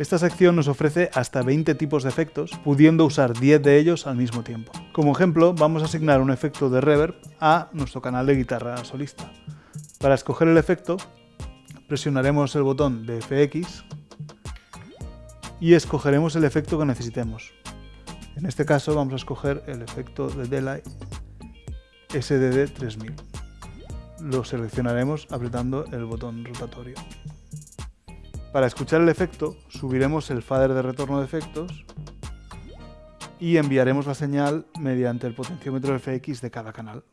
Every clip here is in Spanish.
Esta sección nos ofrece hasta 20 tipos de efectos, pudiendo usar 10 de ellos al mismo tiempo. Como ejemplo, vamos a asignar un efecto de reverb a nuestro canal de guitarra solista. Para escoger el efecto, presionaremos el botón de FX y escogeremos el efecto que necesitemos. En este caso vamos a escoger el efecto de Delay SDD 3000. Lo seleccionaremos apretando el botón rotatorio. Para escuchar el efecto, subiremos el fader de retorno de efectos y enviaremos la señal mediante el potenciómetro FX de cada canal.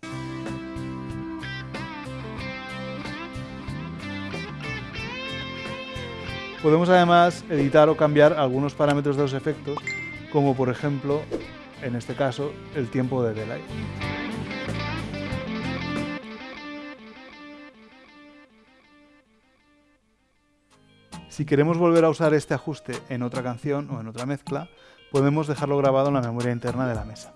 Podemos además editar o cambiar algunos parámetros de los efectos, como por ejemplo, en este caso, el tiempo de delay. Si queremos volver a usar este ajuste en otra canción o en otra mezcla, podemos dejarlo grabado en la memoria interna de la mesa.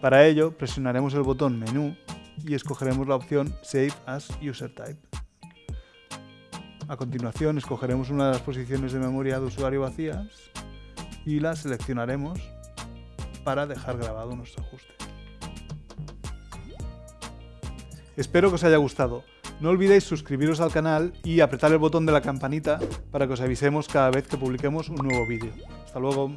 Para ello, presionaremos el botón Menú y escogeremos la opción Save as User Type. A continuación, escogeremos una de las posiciones de memoria de usuario vacías y la seleccionaremos para dejar grabado nuestro ajuste. Espero que os haya gustado. No olvidéis suscribiros al canal y apretar el botón de la campanita para que os avisemos cada vez que publiquemos un nuevo vídeo. ¡Hasta luego!